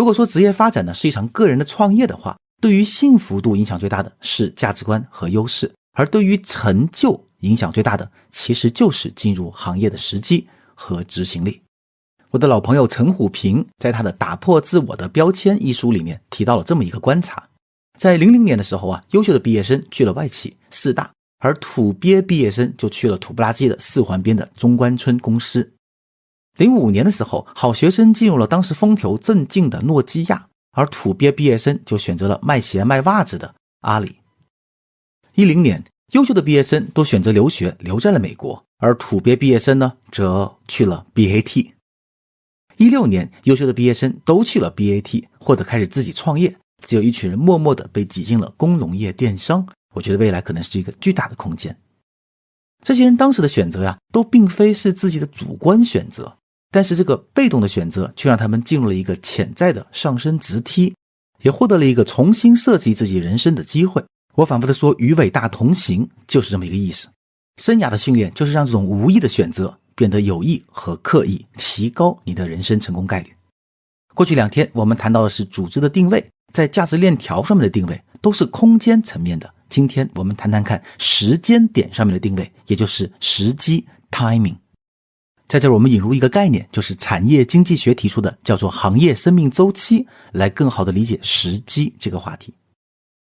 如果说职业发展呢是一场个人的创业的话，对于幸福度影响最大的是价值观和优势，而对于成就影响最大的其实就是进入行业的时机和执行力。我的老朋友陈虎平在他的《打破自我的标签》一书里面提到了这么一个观察：在零零年的时候啊，优秀的毕业生去了外企四大，而土鳖毕业生就去了土不拉几的四环边的中关村公司。零五年的时候，好学生进入了当时风头正劲的诺基亚，而土鳖毕业生就选择了卖鞋卖袜子的阿里。一零年，优秀的毕业生都选择留学，留在了美国，而土鳖毕业生呢，则去了 BAT。一六年，优秀的毕业生都去了 BAT，或者开始自己创业，只有一群人默默地被挤进了工农业电商。我觉得未来可能是一个巨大的空间。这些人当时的选择呀，都并非是自己的主观选择，但是这个被动的选择却让他们进入了一个潜在的上升直梯，也获得了一个重新设计自己人生的机会。我反复的说，与伟大同行，就是这么一个意思。生涯的训练就是让这种无意的选择。变得有意和刻意，提高你的人生成功概率。过去两天我们谈到的是组织的定位，在价值链条上面的定位都是空间层面的。今天我们谈谈看时间点上面的定位，也就是时机 （timing）。在这儿我们引入一个概念，就是产业经济学提出的，叫做行业生命周期，来更好的理解时机这个话题。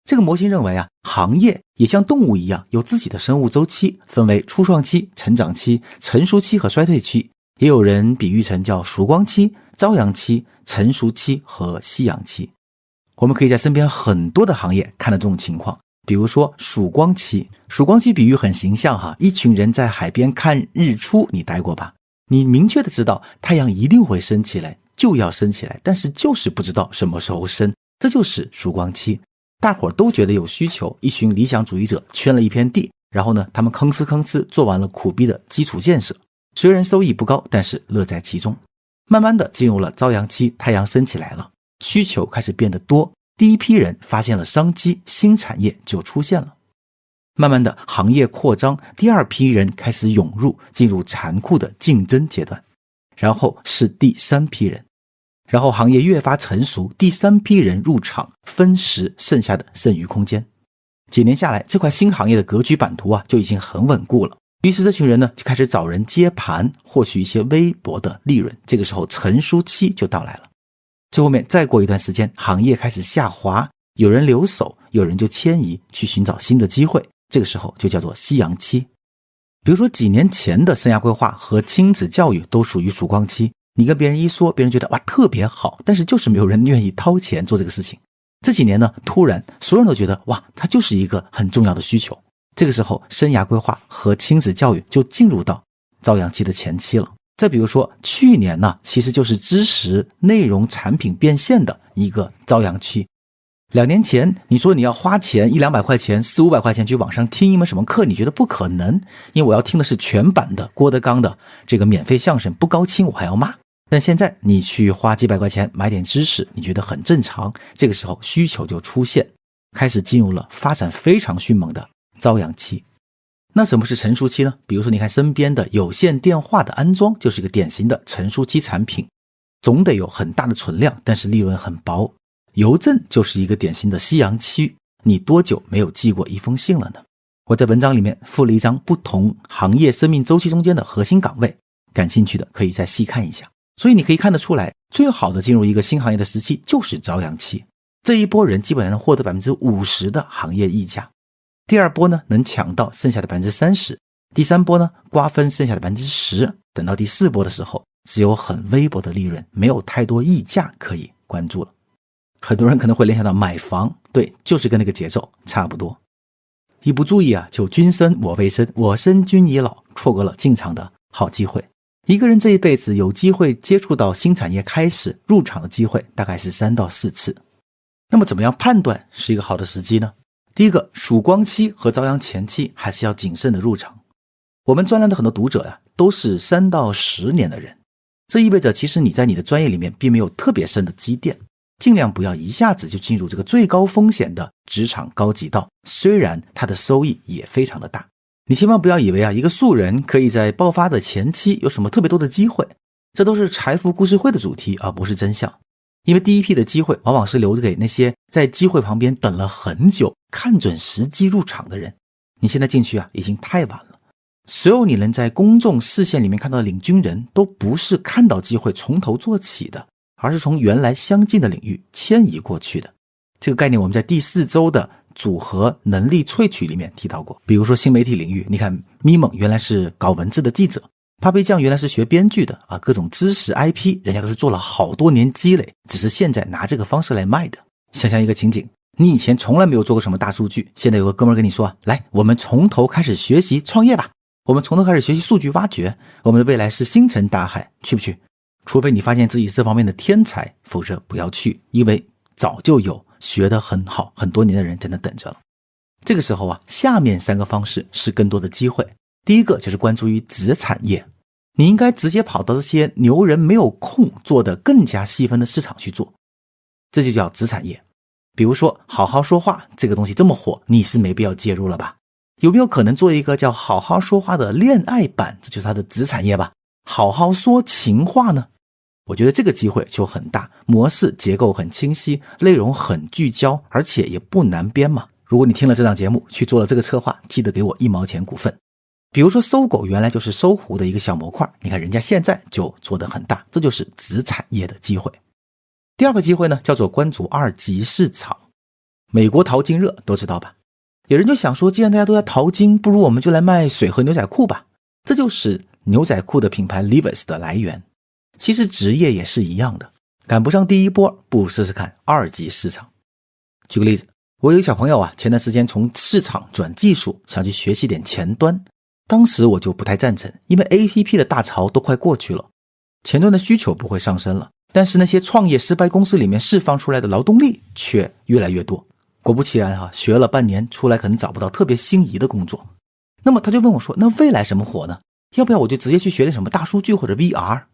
这个模型认为啊，行业也像动物一样有自己的生物周期，分为初创期、成长期、成熟期和衰退期。也有人比喻成叫曙光期、朝阳期、成熟期和夕阳期。我们可以在身边很多的行业看到这种情况，比如说曙光期。曙光期比喻很形象哈，一群人在海边看日出，你待过吧？你明确的知道太阳一定会升起来，就要升起来，但是就是不知道什么时候升，这就是曙光期。大伙儿都觉得有需求，一群理想主义者圈了一片地，然后呢，他们吭哧吭哧做完了苦逼的基础建设，虽然收益不高，但是乐在其中。慢慢的进入了朝阳期，太阳升起来了，需求开始变得多，第一批人发现了商机，新产业就出现了。慢慢的行业扩张，第二批人开始涌入，进入残酷的竞争阶段，然后是第三批人。然后行业越发成熟，第三批人入场分食剩下的剩余空间。几年下来，这块新行业的格局版图啊就已经很稳固了。于是这群人呢就开始找人接盘，获取一些微薄的利润。这个时候成熟期就到来了。最后面再过一段时间，行业开始下滑，有人留守，有人就迁移去寻找新的机会。这个时候就叫做夕阳期。比如说几年前的生涯规划和亲子教育都属于曙光期。你跟别人一说，别人觉得哇特别好，但是就是没有人愿意掏钱做这个事情。这几年呢，突然所有人都觉得哇，它就是一个很重要的需求。这个时候，生涯规划和亲子教育就进入到朝阳期的前期了。再比如说，去年呢，其实就是知识内容产品变现的一个朝阳期。两年前，你说你要花钱一两百块钱、四五百块钱去网上听一门什么课，你觉得不可能，因为我要听的是全版的郭德纲的这个免费相声，不高清我还要骂。但现在你去花几百块钱买点知识，你觉得很正常。这个时候需求就出现，开始进入了发展非常迅猛的朝阳期。那什么是成熟期呢？比如说，你看身边的有线电话的安装就是一个典型的成熟期产品，总得有很大的存量，但是利润很薄。邮政就是一个典型的夕阳期，你多久没有寄过一封信了呢？我在文章里面附了一张不同行业生命周期中间的核心岗位，感兴趣的可以再细看一下。所以你可以看得出来，最好的进入一个新行业的时期就是朝阳期。这一波人基本上能获得百分之五十的行业溢价，第二波呢能抢到剩下的百分之三十，第三波呢瓜分剩下的百分之十，等到第四波的时候，只有很微薄的利润，没有太多溢价可以关注了。很多人可能会联想到买房，对，就是跟那个节奏差不多。一不注意啊，就君生我未生，我生君已老，错过了进场的好机会。一个人这一辈子有机会接触到新产业开始入场的机会大概是三到四次。那么怎么样判断是一个好的时机呢？第一个，曙光期和朝阳前期还是要谨慎的入场。我们专栏的很多读者呀，都是三到十年的人，这意味着其实你在你的专业里面并没有特别深的积淀，尽量不要一下子就进入这个最高风险的职场高级道，虽然它的收益也非常的大。你千万不要以为啊，一个素人可以在爆发的前期有什么特别多的机会，这都是财富故事会的主题，而不是真相。因为第一批的机会往往是留给那些在机会旁边等了很久、看准时机入场的人。你现在进去啊，已经太晚了。所有你能在公众视线里面看到的领军人都不是看到机会从头做起的，而是从原来相近的领域迁移过去的。这个概念我们在第四周的组合能力萃取里面提到过。比如说新媒体领域，你看咪蒙原来是搞文字的记者。帕贝酱原来是学编剧的啊，各种知识 IP，人家都是做了好多年积累，只是现在拿这个方式来卖的。想象一个情景，你以前从来没有做过什么大数据，现在有个哥们跟你说，来，我们从头开始学习创业吧，我们从头开始学习数据挖掘，我们的未来是星辰大海，去不去？除非你发现自己这方面的天才，否则不要去，因为早就有学得很好很多年的人在那等着了。这个时候啊，下面三个方式是更多的机会。第一个就是关注于子产业。你应该直接跑到这些牛人没有空做的更加细分的市场去做，这就叫子产业。比如说，好好说话这个东西这么火，你是没必要介入了吧？有没有可能做一个叫好好说话的恋爱版？这就是它的子产业吧？好好说情话呢？我觉得这个机会就很大，模式结构很清晰，内容很聚焦，而且也不难编嘛。如果你听了这档节目去做了这个策划，记得给我一毛钱股份。比如说，搜狗原来就是搜狐的一个小模块，你看人家现在就做得很大，这就是子产业的机会。第二个机会呢，叫做关注二级市场。美国淘金热都知道吧？有人就想说，既然大家都在淘金，不如我们就来卖水和牛仔裤吧。这就是牛仔裤的品牌 Levi's 的来源。其实职业也是一样的，赶不上第一波，不如试试看二级市场。举个例子，我有个小朋友啊，前段时间从市场转技术，想去学习点前端。当时我就不太赞成，因为 A P P 的大潮都快过去了，前端的需求不会上升了，但是那些创业失败公司里面释放出来的劳动力却越来越多。果不其然哈，学了半年出来可能找不到特别心仪的工作。那么他就问我说：“那未来什么火呢？要不要我就直接去学点什么大数据或者 V R？”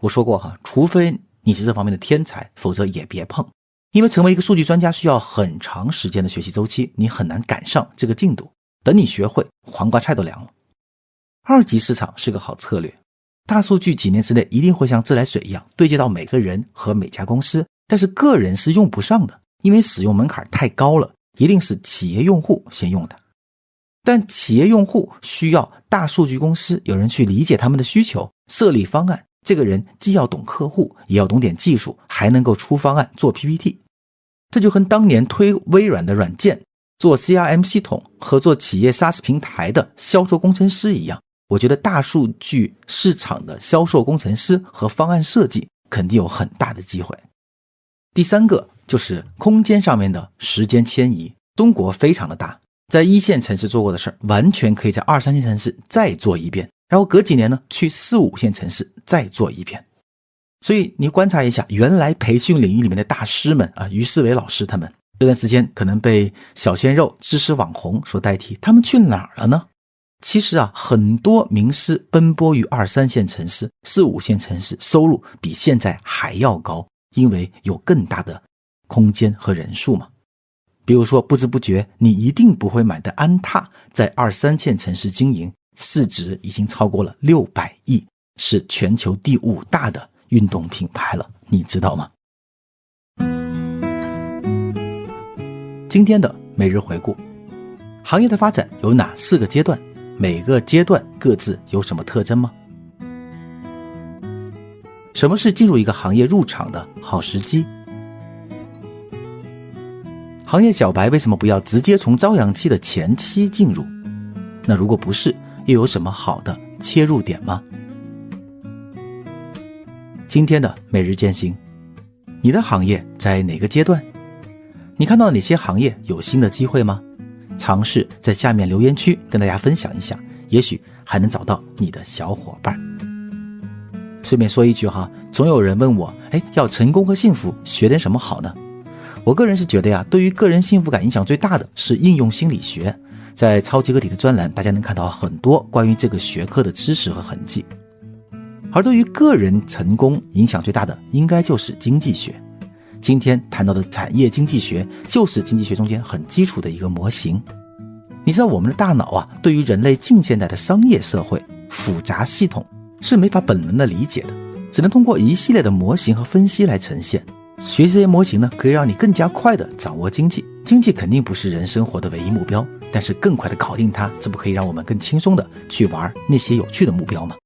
我说过哈，除非你是这方面的天才，否则也别碰，因为成为一个数据专家需要很长时间的学习周期，你很难赶上这个进度。等你学会，黄瓜菜都凉了。二级市场是个好策略，大数据几年之内一定会像自来水一样对接到每个人和每家公司，但是个人是用不上的，因为使用门槛太高了，一定是企业用户先用的。但企业用户需要大数据公司有人去理解他们的需求，设立方案。这个人既要懂客户，也要懂点技术，还能够出方案做 PPT。这就跟当年推微软的软件、做 CRM 系统、和做企业 SaaS 平台的销售工程师一样。我觉得大数据市场的销售工程师和方案设计肯定有很大的机会。第三个就是空间上面的时间迁移。中国非常的大，在一线城市做过的事儿，完全可以在二三线城市再做一遍，然后隔几年呢去四五线城市再做一遍。所以你观察一下，原来培训领域里面的大师们啊，于世伟老师他们这段时间可能被小鲜肉、知识网红所代替，他们去哪儿了呢？其实啊，很多名师奔波于二三线城市、四五线城市，收入比现在还要高，因为有更大的空间和人数嘛。比如说，不知不觉你一定不会买的安踏，在二三线城市经营，市值已经超过了六百亿，是全球第五大的运动品牌了，你知道吗？今天的每日回顾，行业的发展有哪四个阶段？每个阶段各自有什么特征吗？什么是进入一个行业入场的好时机？行业小白为什么不要直接从朝阳期的前期进入？那如果不是，又有什么好的切入点吗？今天的每日践行，你的行业在哪个阶段？你看到哪些行业有新的机会吗？尝试在下面留言区跟大家分享一下，也许还能找到你的小伙伴。顺便说一句哈，总有人问我，哎，要成功和幸福，学点什么好呢？我个人是觉得呀，对于个人幸福感影响最大的是应用心理学，在超级个体的专栏，大家能看到很多关于这个学科的知识和痕迹。而对于个人成功影响最大的，应该就是经济学。今天谈到的产业经济学，就是经济学中间很基础的一个模型。你知道我们的大脑啊，对于人类近现代的商业社会复杂系统是没法本能的理解的，只能通过一系列的模型和分析来呈现。学习这些模型呢，可以让你更加快的掌握经济。经济肯定不是人生活的唯一目标，但是更快的搞定它，这不可以让我们更轻松的去玩那些有趣的目标吗？